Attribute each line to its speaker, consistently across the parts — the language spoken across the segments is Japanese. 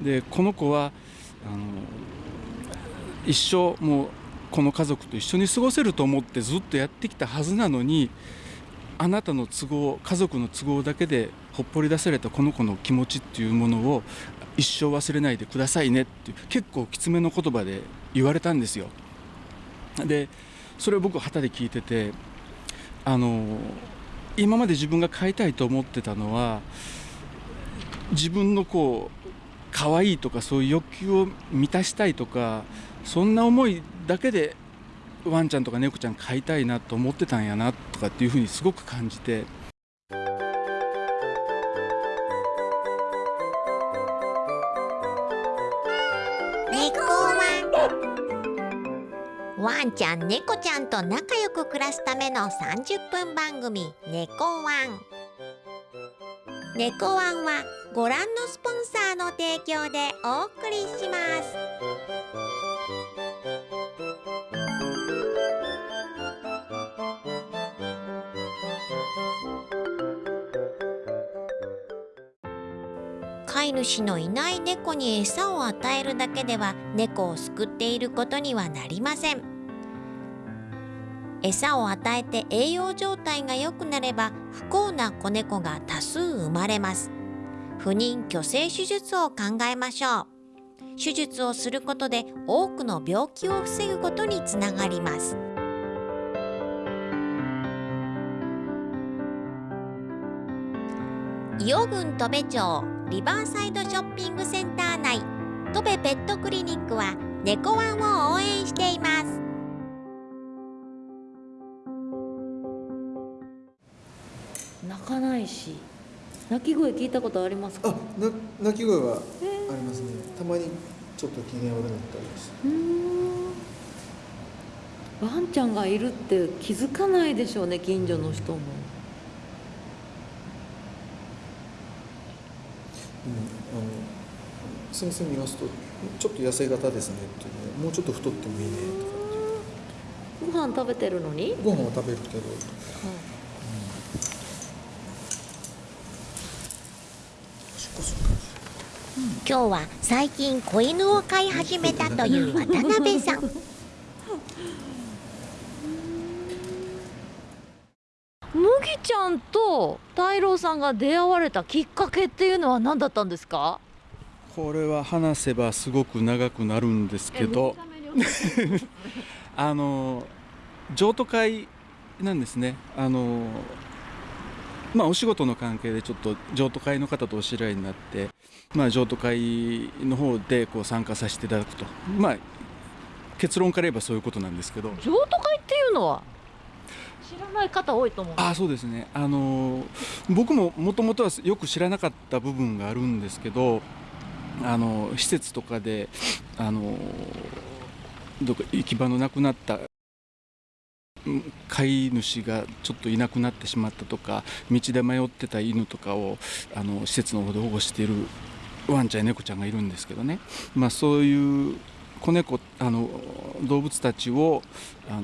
Speaker 1: でこの子はあの一生もうこの家族と一緒に過ごせると思ってずっとやってきたはずなのにあなたの都合家族の都合だけでほっぽり出されたこの子の気持ちっていうものを一生忘れないでくださいねって結構きつめの言葉で言われたんですよ。でそれを僕旗で聞いててあの今まで自分が飼いたいと思ってたのは自分のこう可愛いとかそういう欲求を満たしたいとかそんな思いだけでワンちゃんとか猫ちゃん飼いたいなと思ってたんやなとかっていうふうにすごく感じて。
Speaker 2: ワンちゃん猫ちゃんと仲良く暮らすための30分番組「猫ワン」猫ワンはご覧のスポンサーの提供でお送りします。飼い主のいない猫に餌を与えるだけでは猫を救っていることにはなりません。餌を与えて栄養状態が良くなれば不幸な子猫が多数生まれます。不妊去勢手術を考えましょう。手術をすることで多くの病気を防ぐことにつながります。伊予郡戸部町リバーサイドショッピングセンター内戸部ペットクリニックは猫ワンを応援しています。
Speaker 3: 泣かないし。鳴き声聞いたことありますか？
Speaker 4: あな鳴き声はありますね。たまにちょっと機嫌悪くなったりし
Speaker 3: うーん。ワンちゃんがいるって気づかないでしょうね近所の人も。
Speaker 4: うん、あの先生見ますとちょっと痩せ型ですねっていうねもうちょっと太ってもいいねとかっていう。
Speaker 3: ご飯食べてるのに、
Speaker 4: ご飯は食べるけど。しっこする感じ
Speaker 2: 今日は最近子犬を飼い始めたという渡辺さん。
Speaker 3: 麦ちゃんと太郎さんが出会われたきっかけっていうのは何だったんですか？
Speaker 1: これは話せばすごく長くなるんですけど。あの譲渡会なんですね。あのまあお仕事の関係でちょっと譲渡会の方とお知り合いになってまあ譲渡会の方でこう参加させていただくと。まあ結論から言えばそういうことなんですけど。
Speaker 3: 譲渡会っていうのは？知らない方多いと思う。
Speaker 1: あそうですね。あの僕ももともとはよく知らなかった部分があるんですけどあの施設とかであのどっか行き場のなくなったうん飼い主がちょっといなくなってしまったとか道で迷ってた犬とかをあの施設の方で保護しているワンちゃんや猫ちゃんがいるんですけどね、まあ、そういう子猫あの動物たちをあの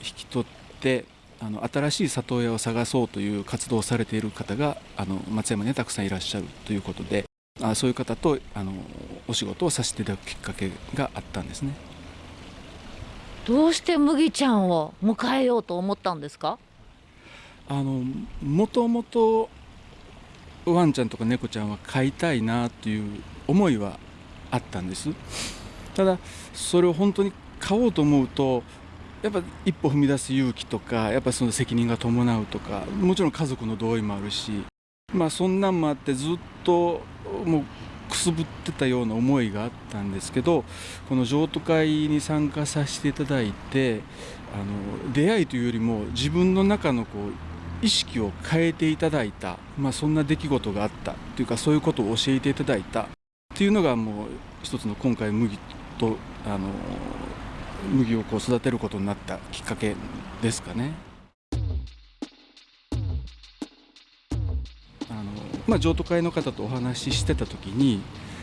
Speaker 1: 引き取ってあの新しい里親を探そうという活動をされている方があの松山にたくさんいらっしゃるということであそういう方とあのお仕事をさせていただくきっかけがあったんですね。
Speaker 3: どうして麦ちゃんを迎えようと思ったんですか？
Speaker 1: あのもともとワンちゃんとか猫ちゃんは飼いたいなという思いはあったんです。ただそれを本当に飼おうと思うとやっぱ一歩踏み出す勇気とかやっぱその責任が伴うとかもちろん家族の同意もあるしまあそんなんもあってずっともうくすぶってたような思いがあったんですけどこの譲渡会に参加させていただいてあの出会いというよりも自分の中のこう意識を変えていただいた、まあ、そんな出来事があったというかそういうことを教えていただいたっていうのがもう一つの今回麦とあの麦をこう育てることになったきっかけですかね。あのまあ、譲渡会の方とお話ししてた時に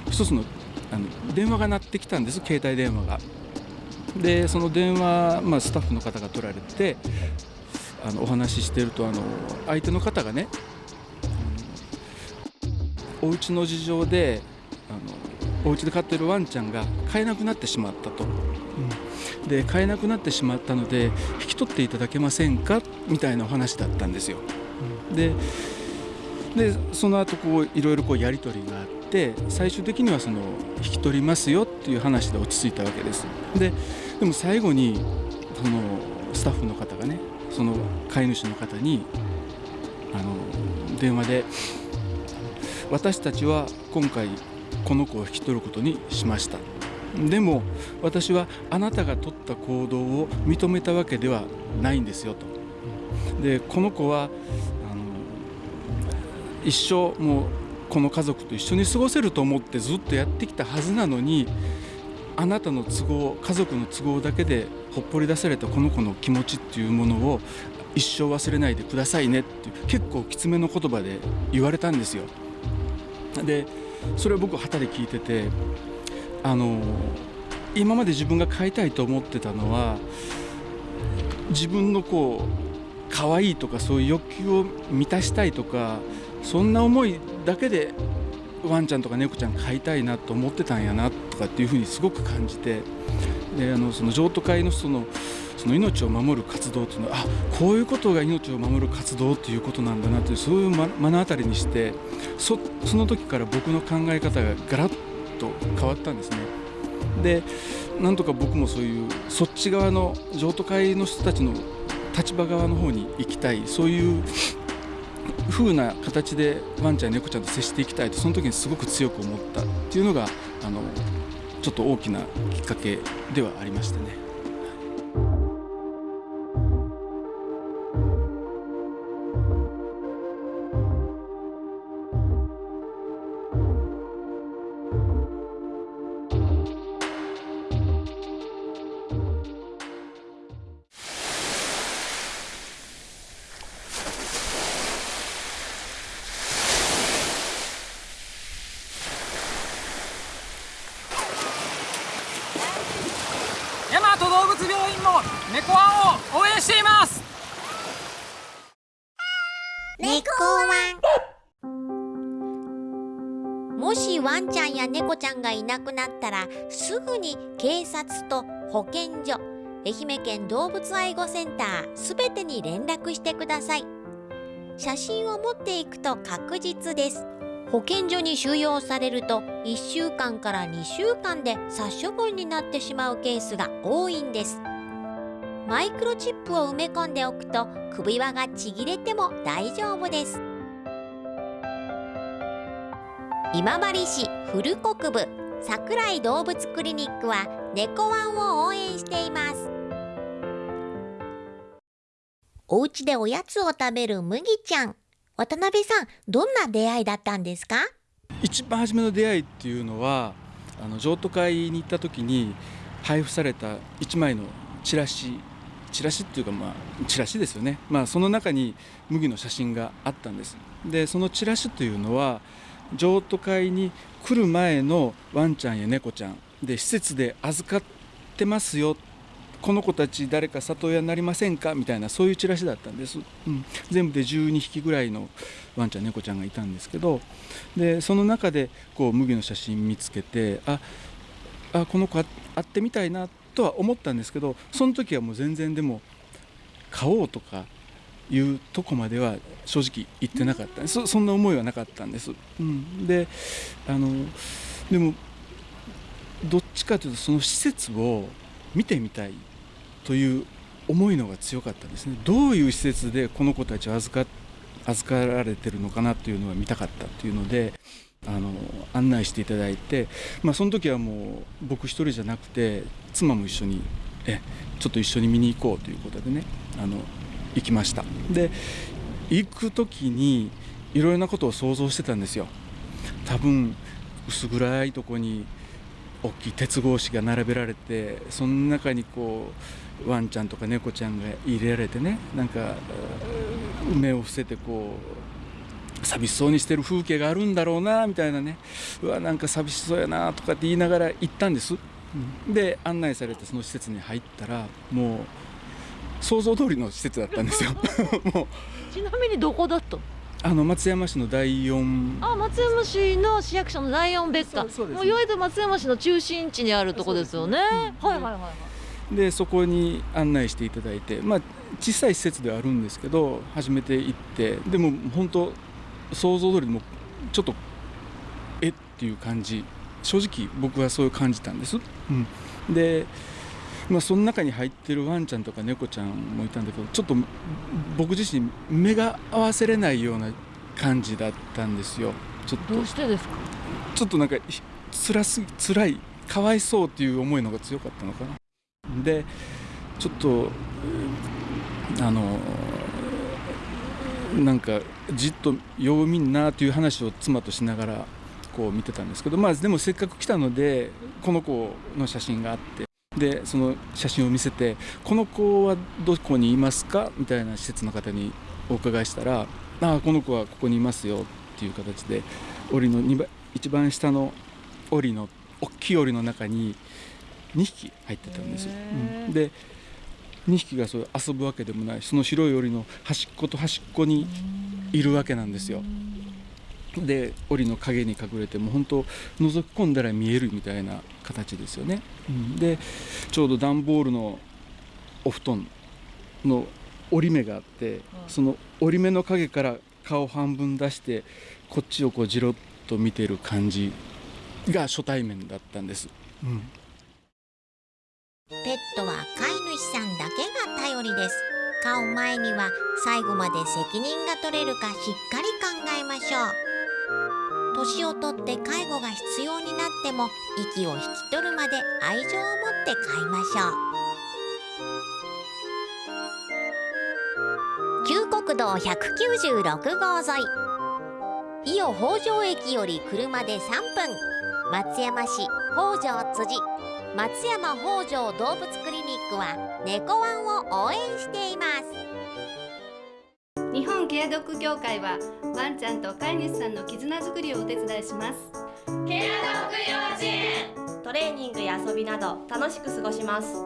Speaker 1: 一つのあの電話が鳴ってきたんです携帯電話が。でその電話、まあ、スタッフの方が取られてあのお話ししてるとあの相手の方がねお家の事情であのお家で飼ってるワンちゃんが飼えなくなってしまったと、うん、で飼えなくなってしまったので引き取っていただけませんか？みたいなお話だったんですよ。ででその後こういろいろこうやり取りがあって最終的にはその引き取りますよっていう話で落ち着いたわけです。ででも最後にそのスタッフの方がねその飼い主の方にあの電話で「私たちは今回この子を引き取ることにしました」でも私はあなたが取った行動を認めたわけではないんですよと。でこの子は一生もうこの家族と一緒に過ごせると思ってずっとやってきたはずなのにあなたの都合家族の都合だけでほっぽり出されたこの子の気持ちっていうものを一生忘れないでくださいねっていう結構きつめの言葉で言われたんですよ。でそれを僕は旗で聞いててあの今まで自分が飼いたいと思ってたのは自分のこう可愛いとかそういう欲求を満たしたいとかそんな思いだけでワンちゃんとか猫ちゃん飼いたいなと思ってたんやなとかっていうふうにすごく感じてであのその譲渡会のそのその命を守る活動というのはあこういうことが命を守る活動ということなんだなというそういう目の当たりにしてそその時から僕の考え方がガラッと変わったんですね。でなんとか僕もそういうそっち側の譲渡会の人たちの立場側の方に行きたいそういう風な形でワンちゃん猫ちゃんと接していきたいとその時にすごく強く思ったっていうのがあのちょっと大きなきっかけではありましたね。
Speaker 5: い
Speaker 2: なくなったらすぐに警察と保健所愛媛県動物愛護センターすべてに連絡してください。写真を持っていくと確実です。保健所に収容されると1週間から2週間で殺処分になってしまうケースが多いんです。マイクロチップを埋め込んでおくと首輪がちぎれても大丈夫です。今治市古国部。桜井動物クリニックは猫ワンを応援しています。お家でおやつを食べる麦ちゃん。渡辺さんどんな出会いだったんですか？
Speaker 1: 一番初めの出会いっていうのはあの譲渡会に行った時に配布された1枚のチラシ。チラシっていうかまあチラシですよね、まあ、その中に麦の写真があったんです。でそのチラシというのは譲渡会に来る前のワンちゃんや猫ちゃんで施設で預かってますよ。この子たち誰か里親になりませんか？みたいなそういうチラシだったんです、うん、全部で12匹ぐらいのワンちゃん猫ちゃんがいたんですけど。でその中でこう麦の写真見つけてああこの子会ってみたいなとは思ったんですけどその時はもう全然でも買おうとかいうとこまでは正直言ってなかった。そそんな思いはなかったんです、うん、であのでもどっちかというとその施設を見てみたいという思いのが強かったんですね。どういう施設でこの子たちを預か預かられてるのかなというのが見たかったというのであの案内していただいて、まあ、その時はもう僕一人じゃなくて妻も一緒にえちょっと一緒に見に行こうということでねあの行きました。で行く時にいろいろなことを想像してたんですよ。多分薄暗いとこに大きい鉄格子が並べられてその中にこうワンちゃんとか猫ちゃんが入れられてねなんか目を伏せてこう寂しそうにしてる風景があるんだろうなみたいなね。うわなんか寂しそうやなとかって言いながら行ったんです、うん、で案内されてその施設に入ったらもう想像通りの施設だったんですよ。もう。
Speaker 3: ちなみにどこだった？の
Speaker 1: あの松山市の第四。
Speaker 3: あ松山市の市役所の第四別館。
Speaker 1: そうです。ね
Speaker 3: もういわゆる松山市の中心地にあるとこですよね。
Speaker 1: ねうん。
Speaker 3: はいはいはいはい。
Speaker 1: でそこに案内していただいてまあ小さい施設ではあるんですけど初めて行ってでも本当想像通りもちょっとえっていう感じ。正直僕はそういう感じたんです、うん、で、まあ、その中に入ってるワンちゃんとか猫ちゃんもいたんだけどちょっと僕自身目が合わせれないような感じだったんですよ。ちょっと。
Speaker 3: どうしてですか？
Speaker 1: ちょっとなんかひ辛すぎ辛いかわいそうっていう思いの方が強かったのかな。でちょっとうんあのなんかじっとよう見んなという話を妻としながらこう見てたんですけどまあでもせっかく来たのでこの子の写真があってでその写真を見せて「この子はどこにいますか?」みたいな施設の方にお伺いしたら「ああこの子はここにいますよ」っていう形で檻の二番一番下の檻の大きい檻の中に2匹入ってたんですよ。うんで2匹がそう遊ぶわけでもないその白い檻の端っこと端っこにいるわけなんですよ。で檻の影に隠れてもう本当覗き込んだら見えるみたいな形ですよね。うん。でちょうど段ボールのお布団の折り目があって、その折り目の影から顔半分出してこっちをこうじろっと見てる感じが初対面だったんです。うん。
Speaker 2: ペットは飼い主さんだけが頼りです。飼う前には最後まで責任が取れるかしっかり考えましょう年をとって介護が必要になっても息を引き取るまで愛情を持って飼いましょう。旧国道196号沿い。伊予北条駅より車で3分。松山市北条辻。松山北条動物クリニックは猫ワンを応援しています。
Speaker 6: ケアドッグ協会はワンちゃんと飼い主さんの絆づくりをお手伝いします。ケアドッグ幼稚園。
Speaker 7: トレーニングや遊びなど楽しく過ごします。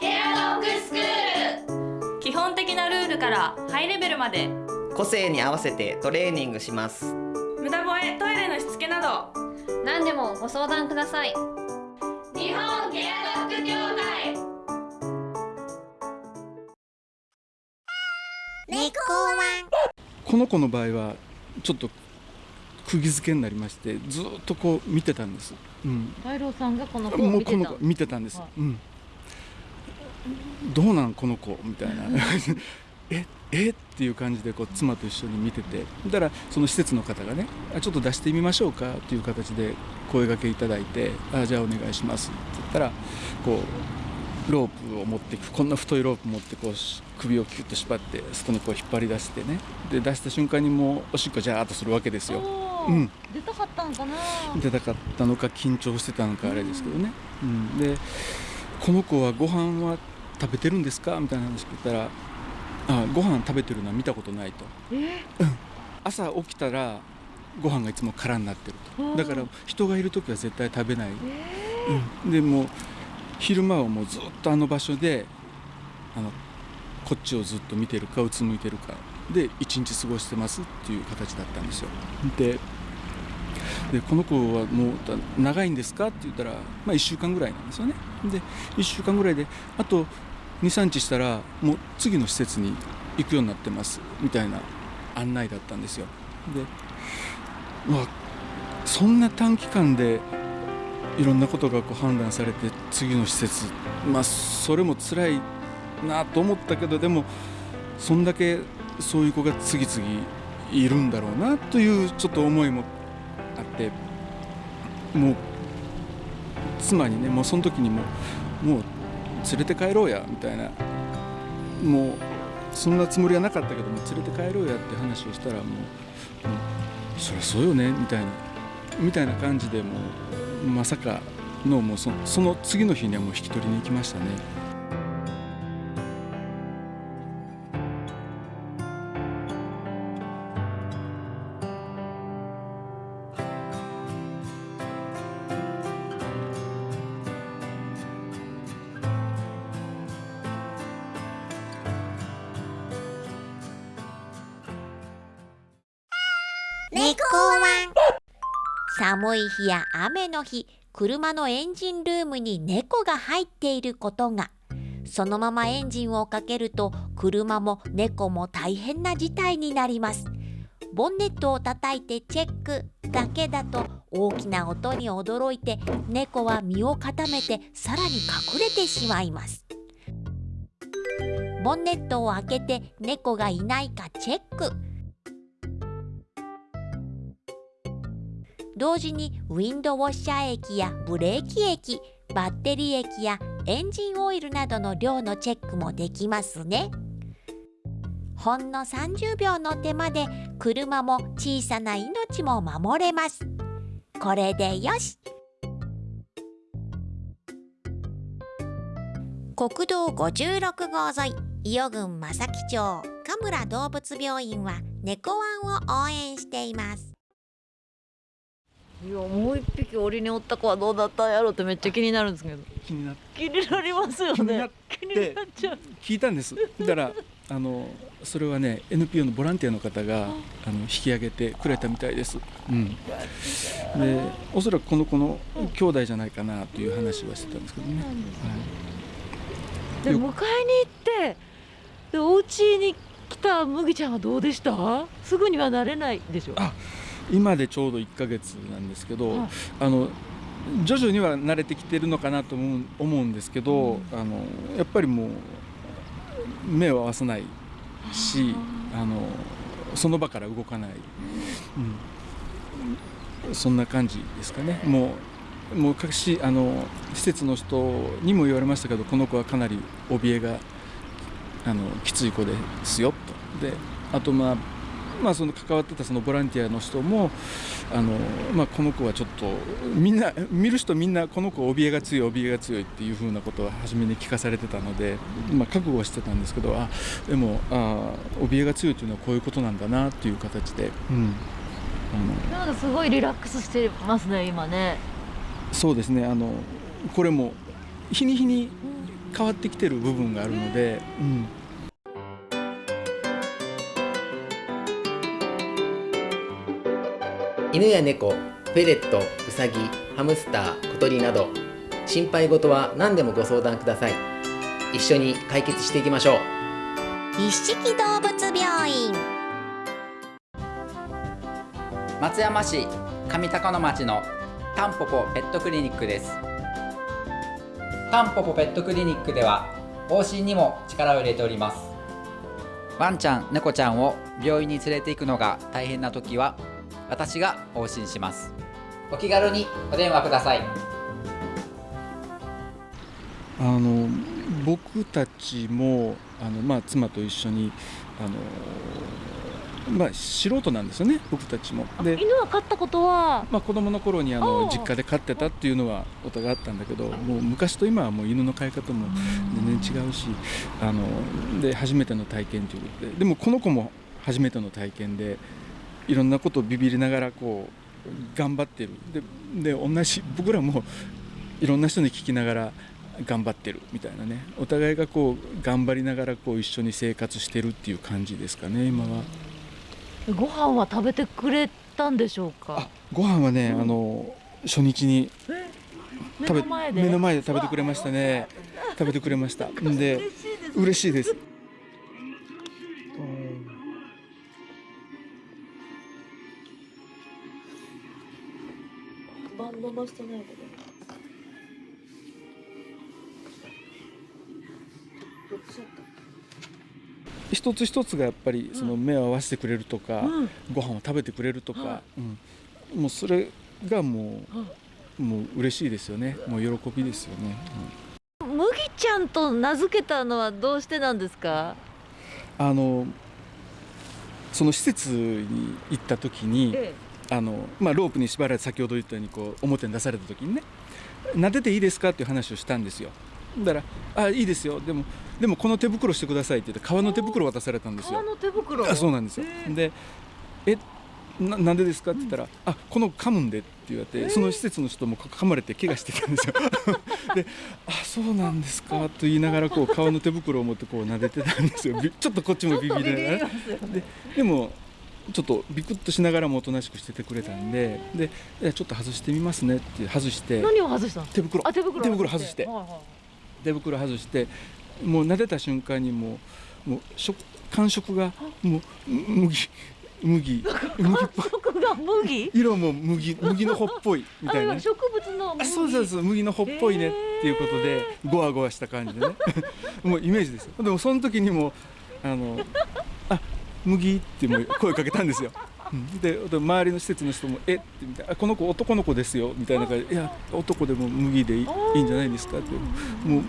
Speaker 6: ケアドッグスクール。
Speaker 7: 基本的なルールからハイレベルまで。
Speaker 8: 個性に合わせてトレーニングします。
Speaker 7: 無駄吠えトイレのしつけなど。
Speaker 9: 何でもご相談ください。
Speaker 6: 日本ケアドッグ協会
Speaker 2: 猫ワン
Speaker 1: この子の場合はちょっと釘付けになりましてずーっとこう見てたんです、うん、
Speaker 3: さんがこの子を
Speaker 1: もう
Speaker 3: 見てた。
Speaker 1: この子見てたんです、
Speaker 3: はい。
Speaker 1: うん、どうなんこの子みたいな。ええ？っていう感じでこう妻と一緒に見てて。だからその施設の方がねあちょっと出してみましょうかっていう形で声掛けいただいてあじゃあお願いしますって言ったらこうロープを持ってこんな太いロープ持ってこうし首をキュッと縛って外にこう引っ張り出してね。で出した瞬間にもうおしっこジャーっとするわけですよ。うん。
Speaker 3: 出たかったんかな。
Speaker 1: 出たかったのか緊張してたのかあれですけどね、うん、でこの子はご飯は食べてるんですか？みたいな話聞いたらあご飯食べてるのは見たことないと。
Speaker 3: え？
Speaker 1: 朝起きたらご飯がいつも空になってる
Speaker 3: うん
Speaker 1: とだから人がいる時は絶対食べない、
Speaker 3: え
Speaker 1: うん、でもう昼間はもうずっとあの場所であのこっちをずっと見てるかうつむいてるか。で一日過ごしてますっていう形だったんですよ。ででこの子はもう長いんですか？って言ったら、まあ、1週間ぐらいなんですよね。で1週間ぐらいであと23日したらもう次の施設に行くようになってます。みたいな案内だったんですよ。でまあそんな短期間でいろんなことがこう判断されて次の施設まあそれも辛いなと思ったけどでもそんだけそういう子が次々いるんだろうなというちょっと思いもあってもう妻にねもうその時にももう連れて帰ろうやみたいなもうそんなつもりはなかったけども連れて帰ろうやって話をしたらもうもうそりゃそうよねみたいなみたいな感じでもうまさかのもうそその次の日にはもう引き取りに行きましたね。
Speaker 2: 日や雨の日車のエンジンルームに猫が入っていることが。そのままエンジンをかけると車も猫も大変な事態になります。ボンネットを叩いてチェックだけだと大きな音に驚いて猫は身を固めてさらに隠れてしまいます。ボンネットを開けて猫がいないかチェック。同時にウィンドウォッシャー液やブレーキ液バッテリー液やエンジンオイルなどの量のチェックもできますね。ほんの30秒の手間で車も小さな命も守れます。これでよし。国道56号沿い伊予郡正木町神村動物病院は猫ワンを応援しています。
Speaker 3: いやもう一匹檻におった子はどうだったんやろうってめっちゃ気になるんですけど。
Speaker 1: 気になっ
Speaker 3: 気になりますよね。気になっちゃう
Speaker 1: 聞いたんです。だからあのそれはね NPO のボランティアの方があ。の引き上げてくれたみたいです、うん、でおそらくこの子の兄弟じゃないかなという話はしてたんですけどね、
Speaker 3: で迎えに行ってでお家に来た麦ちゃんはどうでした？すぐにはなれないでしょ。
Speaker 1: あ今でちょうど1ヶ月なんですけど、
Speaker 3: はい。
Speaker 1: あの徐々には慣れてきてるのかなと思う思うんですけど、あのやっぱりもう目を合わさないしあのその場から動かない、うん、そんな感じですかね。もうもう各しあの施設の人にも言われましたけどこの子はかなり怯えがあのきつい子ですよと。であとまあまあ、その関わってたそのボランティアの人もあの、まあ、この子はちょっとみんな見る人みんなこの子怯えが強い怯えが強いっていうふうなことは初めに聞かされてたので、まあ、覚悟はしてたんですけどあでもあ怯えが強いというのはこういうことなんだなっていう形で、うん、あの。
Speaker 3: なんかすごいリラックスしてますね今ね。
Speaker 1: そうですねあのこれも日に日に変わってきてる部分があるので、うん、
Speaker 10: 犬や猫フェレットウサギハムスター小鳥など心配事は何でもご相談ください。一緒に解決していきましょう。
Speaker 2: 一色動物病院。
Speaker 11: 松山市上高野町のタンポポペットクリニックです。タンポポペットクリニックでは往診にも力を入れております。ワンちゃん猫ちゃんを病院に連れて行くのが大変な時は私が往診します。お気軽にお電話ください。
Speaker 1: あの僕たちもあの、まあ、妻と一緒にあの、まあ、素人なんですよね僕たちも。で
Speaker 3: 犬は飼ったことは？
Speaker 1: まあ、子供の頃にあ
Speaker 3: あ
Speaker 1: の
Speaker 3: あ
Speaker 1: 実家で飼ってたっていうのはお互いあったんだけどもう昔と今はもう犬の飼い方も全然違うしあので初めての体験ということで。でもこの子も初めての体験でいろんなことをビビりながらこう頑張ってる。でで同じ僕らもいろんな人に聞きながら頑張ってる。みたいなね。お互いがこう頑張りながらこう一緒に生活してるっていう感じですかね今は。
Speaker 3: ご飯は食べてくれたんでしょうか？
Speaker 1: ご飯はね、あの初日に
Speaker 3: 目
Speaker 1: 食べ
Speaker 3: の前で？
Speaker 1: 目の前で食べてくれましたね。食べてくれました。んで嬉しいです
Speaker 3: バンドバしてないけど
Speaker 1: 一つ一つがやっぱりその目を合わせてくれるとか、
Speaker 3: うん。
Speaker 1: ご飯を食べてくれるとか、うん。もうそれがもう、もう嬉しいですよね。もう喜びですよね、
Speaker 3: 麦ちゃんと名付けたのはどうしてなんですか？
Speaker 1: あのその施設に行った時に、
Speaker 3: え
Speaker 1: あのまあ、ロープに縛られて先ほど言ったようにこう表に出された時にね撫でていいですかっていう話をしたんですよ。だから「あいいですよ。でもでもこの手袋してください」って言って革の手袋渡されたんですよ。
Speaker 3: 革の手袋
Speaker 1: あそうなんですよ。で「えななんでですか?」って言ったら「あこの噛むんで」って言われて、その施設の人もか噛まれて怪我してたんですよ。で「あそうなんですか」と言いながらこう革の手袋を持ってこう撫でてたんですよ。びちょっとこっちもビビりながら。ででもちょっとビクッとしながらもおとなしくしててくれたんででちょっと外してみますねって外して
Speaker 3: 何を外したの？
Speaker 1: 手袋。
Speaker 3: あ手袋。
Speaker 1: 手袋外して。
Speaker 3: はいはい
Speaker 1: 手袋外してもう撫でた瞬間にもうもう食感触がもう麦麦麦っぽい。色も麦麦の穂っぽいみたいな。
Speaker 3: 植物の
Speaker 1: そうそうそう麦の穂っぽいねっていうことでゴワゴワした感じでね。もうイメージですよ。でもその時にもあのあ麦ってもう声かけたんですよ。うん。でで周りの施設の人も「え？っ?」てみたいなあ「この子男の子ですよ」みたいな感じ。で「いや男でも麦でいいんじゃないですか」って。もう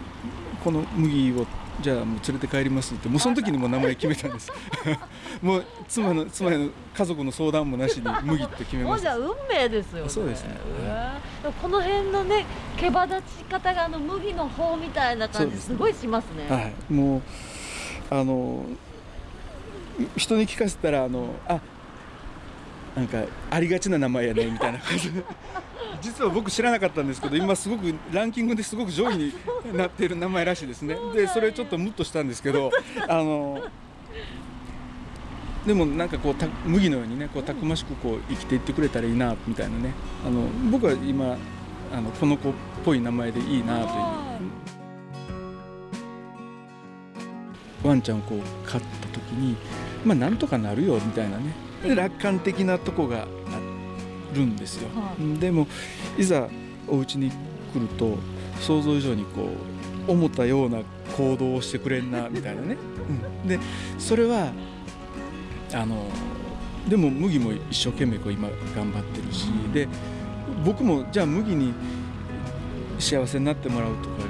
Speaker 1: この麦をじゃあもう連れて帰りますって。もうその時にもう名前決めたんです。もう妻の妻の家族の相談もなしに麦って決めました。
Speaker 3: もうじゃあ運命ですよね。
Speaker 1: そうですね。
Speaker 3: この辺のね毛羽立ち方があの麦の方みたいな感じすごいしますね。
Speaker 1: はい、もうあの人に聞かせたらあのあなんかありがちな名前やねみたいな。感じで実は僕知らなかったんですけど今すごくランキングですごく上位になっている名前らしいですね。でそれちょっとムッとしたんですけど あのでもなんかこうた麦のようにねこうたくましくこう生きていってくれたらいいなみたいなね。あの僕は今あのこの子っぽい名前でいいなという。ワンちゃんをこう飼った時にまあなんとかなるよみたいなね。で楽観的なとこがあるんですよ、でもいざお家に来ると想像以上にこう思ったような行動をしてくれんなみたいなね、うん、でそれはあのでも麦も一生懸命こう今頑張ってるしで僕もじゃあ麦に幸せになってもらうとか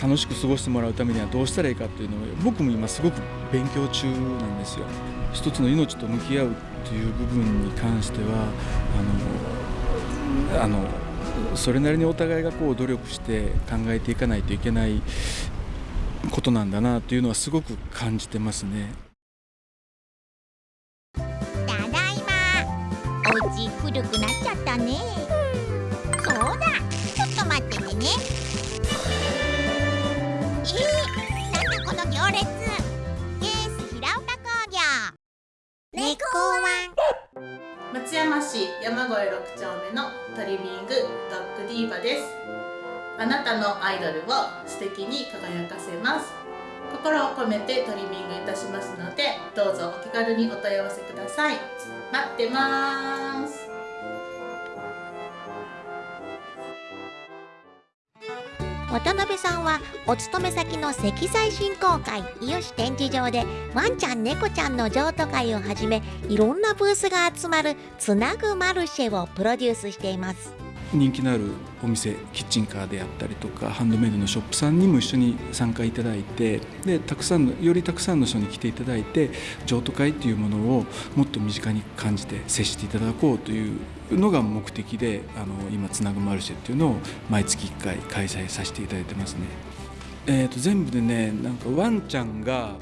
Speaker 1: 楽しく過ごしてもらうためにはどうしたらいいかっていうのを僕も今すごく勉強中なんですよ。一つの命と向き合うっていう部分に関してはあのあのそれなりにお互いがこう努力して考えていかないといけないことなんだなというのはすごく感じてますね。
Speaker 2: ただいまお家古くなっちゃったね猫ワン。
Speaker 12: 松山市山越6丁目のトリミングドッグディーバです。あなたのアイドルを素敵に輝かせます。心を込めてトリミングいたしますのでどうぞお気軽にお問い合わせください。待ってます。
Speaker 2: 渡辺さんはお勤め先の石材振興会伊予市展示場でワンちゃん猫ちゃんの譲渡会をはじめいろんなブースが集まるつなぐマルシェをプロデュースしています。
Speaker 1: 人気のあるお店キッチンカーであったりとかハンドメイドのショップさんにも一緒に参加いただいてでたくさんのよりたくさんの人に来ていただいて譲渡会っていうものをもっと身近に感じて接していただこうというのが目的であの今つなぐマルシェっていうのを毎月1回開催させていただいてますね。えー、と全部でねなんかワンちゃんが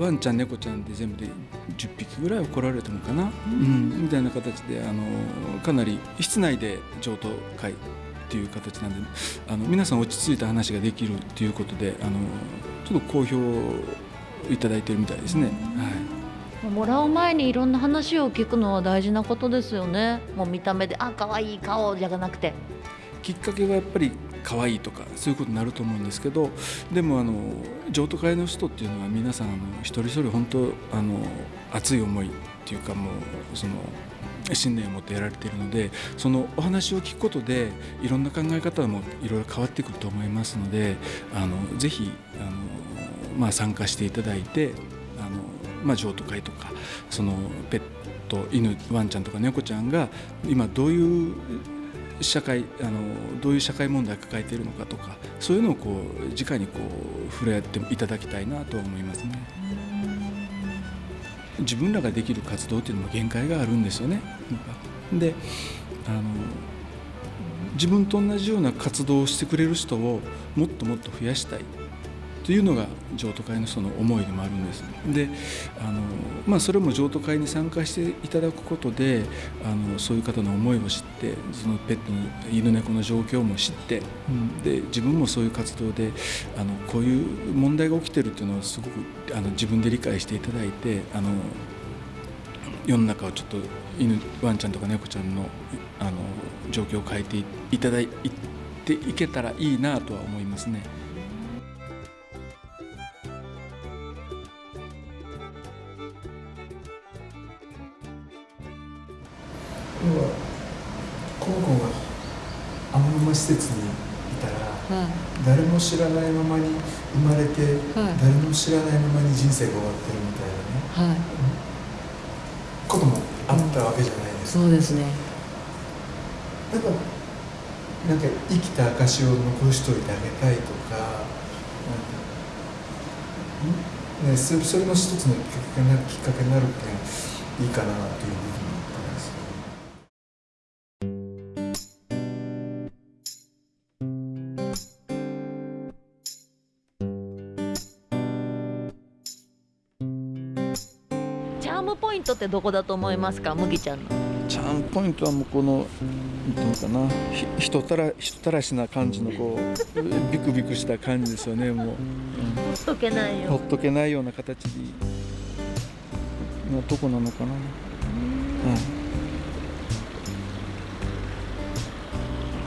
Speaker 1: ワンちゃん猫ちゃんで全部で10匹ぐらい来られたのかな、うん。みたいな形であのかなり室内で譲渡会っていう形なんであの皆さん落ち着いた話ができるっていうことであのちょっと好評いただいてるみたいですね。はい。
Speaker 3: もらう前にいろんな話を聞くのは大事なことですよね。もう見た目であ可愛い顔じゃなくて。
Speaker 1: きっかけはやっぱり可愛いとかそういうことになると思うんですけどでもあの譲渡会の人っていうのは皆さんあの一人一人本当あの熱い思いっていうかもうその信念を持ってやられているのでそのお話を聞くことでいろんな考え方もいろいろ変わってくると思いますのであのぜひあの、まあ、参加していただいてあの、まあ、譲渡会とかそのペット犬ワンちゃんとか猫ちゃんが今どういう社会あのどういう社会問題を抱えているのかとかそういうのをこう直にこう触れ合っていただきたいなと思いますね。自分らができる活動っていうのも限界があるんですよね。であの自分と同じような活動をしてくれる人をもっともっと増やしたいというのが譲渡会の人の思いでもあるんです。であの、まあ、それも譲渡会に参加していただくことであのそういう方の思いを知ってそのペットの犬猫の状況も知って、うん、で自分もそういう活動であのこういう問題が起きてるっていうのをすごくあの自分で理解していただいてあの世の中をちょっと犬ワンちゃんとか猫ちゃんのあの状況を変えていただいていけたらいいなとは思いますね。
Speaker 4: 知らないままに生まれて、誰も知らないままに人生が終わってるみたいなね、
Speaker 3: はい。
Speaker 4: こともあったわけじゃないですか。
Speaker 3: そうですね。
Speaker 4: やっぱなんか生きた証を残しといてあげたいとか、うん？ね、そそれの一つのきっかけになきっかけになるっていいかなという部分
Speaker 3: どこだと思いますか？麦ちゃんの。
Speaker 1: チャームポイントはもうこのなんていうのかな。ひ人たら人たらしな感じのこう ビクビクした感じですよねもう、
Speaker 3: ほっとけない
Speaker 1: うん、
Speaker 3: よ。
Speaker 1: ほっとけないような形でのとこなのかな、うん。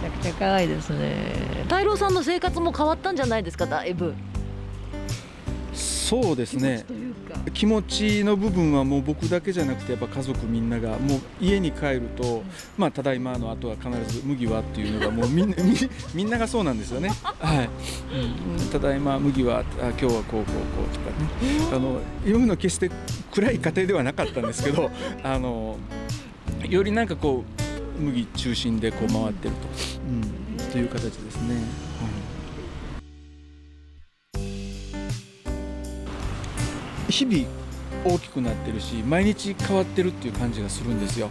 Speaker 3: めちゃくちゃ可愛いですね。太郎さんの生活も変わったんじゃないですか？だいぶ。
Speaker 1: そうですね
Speaker 3: か。
Speaker 1: 気持ちの部分はもう僕だけじゃなくてやっぱ家族みんながもう家に帰ると、まあ、ただいまの後は必ず麦はっていうのがもうみんなみ みんながそうなんですよね。はい、うん、ただいま麦はあ今日はこうこうこうとかね。あのいうの決して暗い家庭ではなかったんですけど あのよりなんかこう麦中心でこう回ってると、うん、という形ですね。日々大きくなってるし毎日変わってるっていう感じがするんですよ。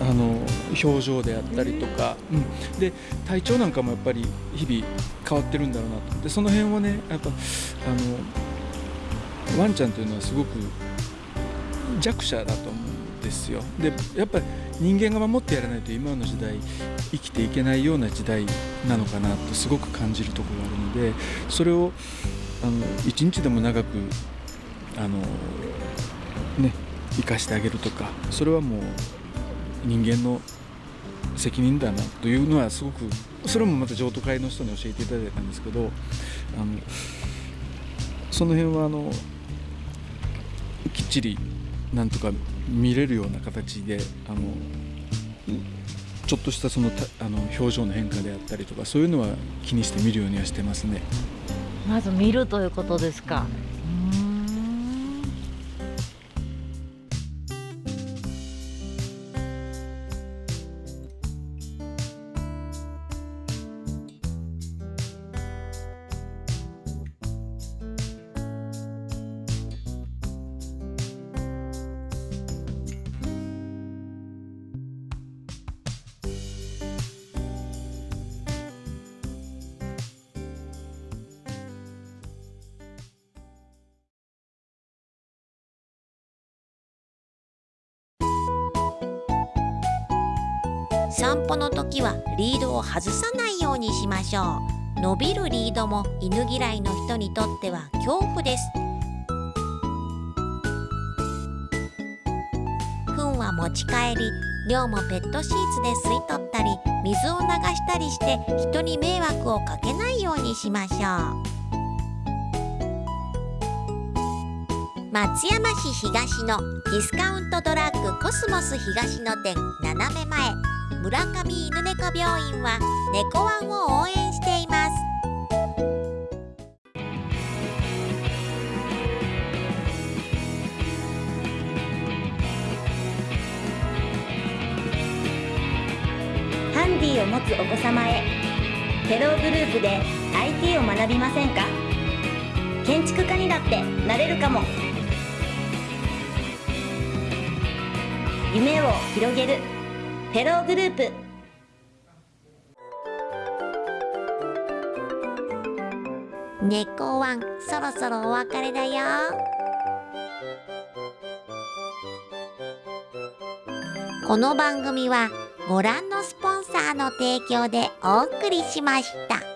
Speaker 1: あの表情であったりとか、うん、で体調なんかもやっぱり日々変わってるんだろうなと。でその辺をねやっぱあのワンちゃんというのはすごく弱者だと思うんですよ。でやっぱり人間が守ってやらないと今の時代生きていけないような時代なのかなとすごく感じるところがあるのでそれをあの一日でも長くあのね生かしてあげるとかそれはもう人間の責任だなというのはすごくそれもまた譲渡会の人に教えていただいたんですけどあのその辺はあのきっちりなんとか見れるような形であのちょっとしたそのたあの表情の変化であったりとかそういうのは気にして見るようにはしてますね。
Speaker 3: まず見るということですか
Speaker 2: 散歩の時はリードを外さないようにしましょう。伸びるリードも犬嫌いの人にとっては恐怖です。糞は持ち帰り尿もペットシーツで吸い取ったり水を流したりして人に迷惑をかけないようにしましょう。松山市東のディスカウントドラッグコスモス東の店斜め前。村上犬猫病院は猫ワンを応援しています。
Speaker 13: ハンディを持つお子様へフェログループで IT を学びませんか？建築家にだってなれるかも。夢を広げるフェローグループ
Speaker 2: 猫ワンそろそろお別れだよこの番組はご覧のスポンサーの提供でお送りしました。